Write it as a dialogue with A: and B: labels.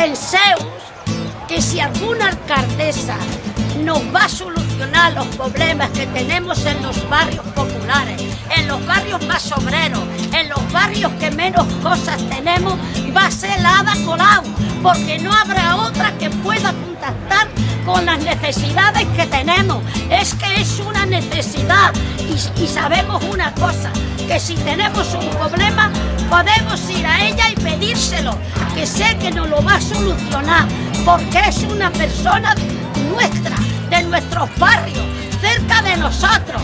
A: Penseus que si alguna alcaldesa nos va a solucionar los problemas que tenemos en los barrios populares, en los barrios más obreros, en los barrios que menos cosas tenemos, va a ser la Ada Colau, porque no habrá otra que pueda contactar con las necesidades que tenemos. Es que es una necesidad y, y sabemos una cosa, que si tenemos un problema podemos que sé que nos lo va a solucionar, porque es una persona nuestra, de nuestros barrios, cerca de nosotros.